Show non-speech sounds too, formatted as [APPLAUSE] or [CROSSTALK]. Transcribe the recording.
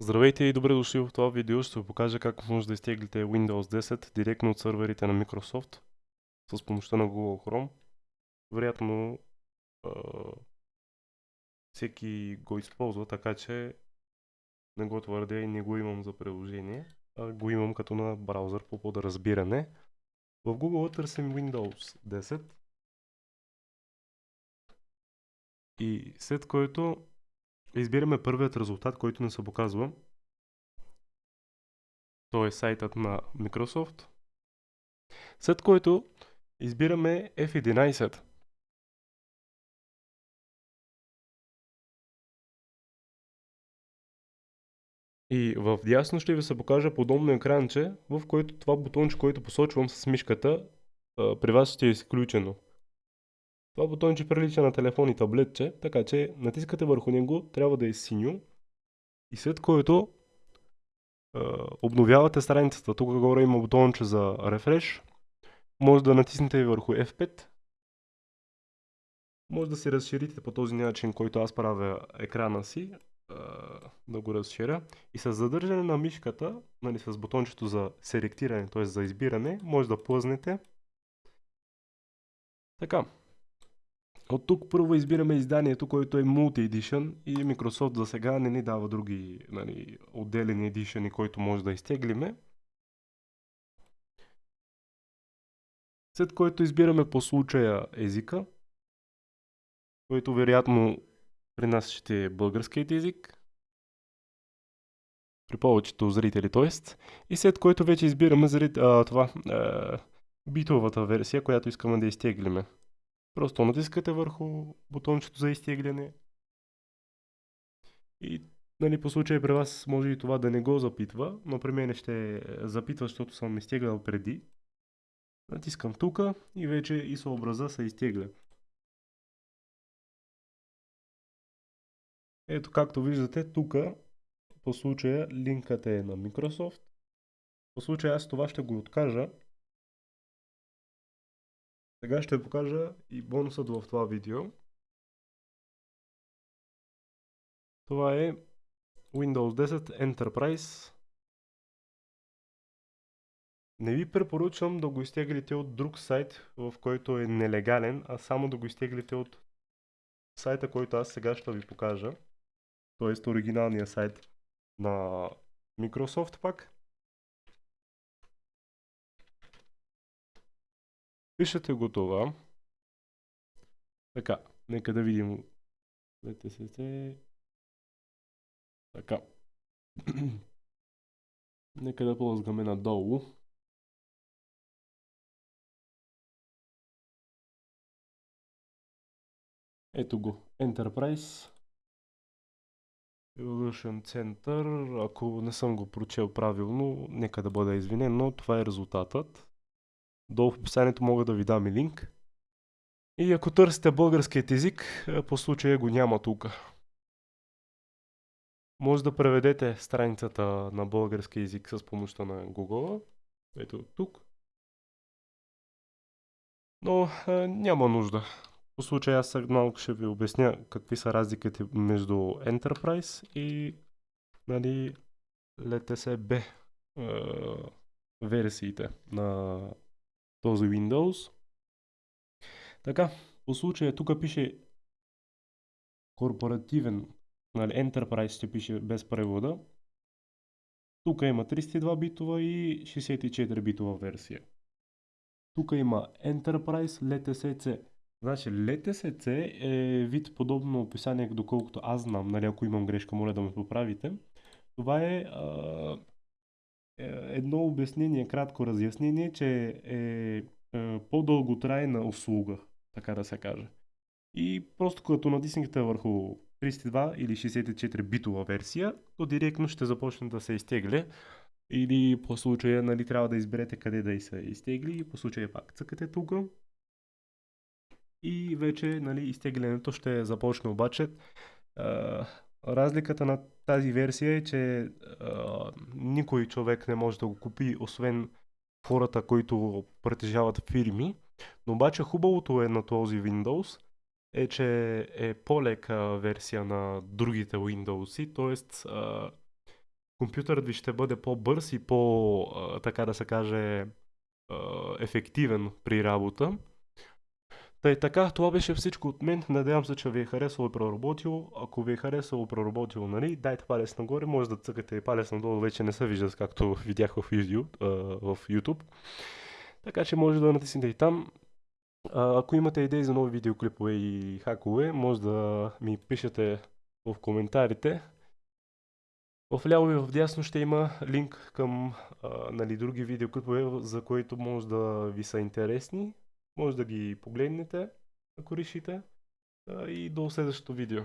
Здравейте и добре дошли в това видео. Ще ви покажа как може да изтеглите Windows 10 директно от сървърите на Microsoft с помощта на Google Chrome. Вероятно всеки го използва, така че не го твърдя и не го имам за приложение, а го имам като на браузър по подразбиране. В Google търсим Windows 10 и след което избираме първият резултат, който ни се показва. То е сайтът на Microsoft. След което избираме F11. И в дясно ще ви се покажа подобно екранче, в който това бутонче, който посочвам с мишката, при вас ще е изключено. Това бутонче прилича на телефон и таблетче, така че натискате върху него, трябва да е синьо и след което е, обновявате страницата. Тук горе има бутонче за рефреш. Може да натиснете върху F5. Може да си разширите по този начин, който аз правя екрана си, е, да го разширя. И с задържане на мишката, нали, с бутончето за селектиране, т.е. за избиране, може да плъзнете. Така. От тук първо избираме изданието, което е Multi Edition и Microsoft за сега не ни дава други нали, отделени едишъни, които може да изтеглиме. След което избираме по случая езика, който вероятно при нас ще е българският език. При повечето зрители, т.е. И след което вече избираме а, това, а, битовата версия, която искаме да изтеглиме. Просто натискате върху бутончето за изтегляне. И нали, по случай при вас може и това да не го запитва, но при мен ще запитва, защото съм изтеглял преди. Натискам тук и вече и съобраза се изтегля. Ето както виждате тук по случая линкът е на Microsoft. По случая аз това ще го откажа сега ще покажа и бонусът в това видео. Това е Windows 10 Enterprise. Не ви препоръчвам да го изтеглите от друг сайт, в който е нелегален, а само да го изтеглите от сайта, който аз сега ще ви покажа. Тоест оригиналния сайт на Microsoft пак. Пишете го това. Така, нека да видим. Така. [CLEARS THROAT] нека да ползваме надолу. Ето го. Enterprise. Evolution Center. Ако не съм го прочел правилно, нека да бъда извинен, но това е резултатът. Долу в описанието мога да ви дам и линк. И ако търсите българският език, е, по случая го няма тук. Може да преведете страницата на български език с помощта на Google. Ето тук. Но е, няма нужда. По случай аз малко ще ви обясня какви са разликите между Enterprise и нали, LTC-B е, версиите на този Windows. Така, по случая тук пише корпоративен, нали, Enterprise ще пише без превода. Тук има 32 битова и 64 битова версия. Тук има Enterprise LTSC. Значи LTSC е вид подобно описание, доколкото аз знам, нали, ако имам грешка, моля да ме поправите. Това е а, едно обяснение, кратко разяснение, че е, е по-дълготрайна услуга, така да се каже. И просто като натиснете върху 32 или 64 битова версия, то директно ще започне да се изтегля. Или по случая нали, трябва да изберете къде да се изтегли и по случая пак цъкате тук. И вече нали, изтеглянето ще започне обаче. Разликата на тази версия е, че а, никой човек не може да го купи, освен хората, които притежават фирми. Но обаче хубавото е на този Windows е, че е по-лека версия на другите Windows, т.е. компютърът ви ще бъде по-бърз и по, а, така да се каже, а, ефективен при работа. Тъй така, това беше всичко от мен. Надявам се, че ви е харесало и проработило. Ако ви е харесало и проработило, нали, дайте палец нагоре, може да цъкате и палец надолу, вече не се вижда, както [LAUGHS] видях в YouTube. а, в YouTube. Така че може да натиснете и там. А, ако имате идеи за нови видеоклипове и хакове, може да ми пишете в коментарите. В ляво и в дясно ще има линк към а, нали, други видеоклипове, за които може да ви са интересни. Може да ги погледнете, ако решите. И до следващото видео.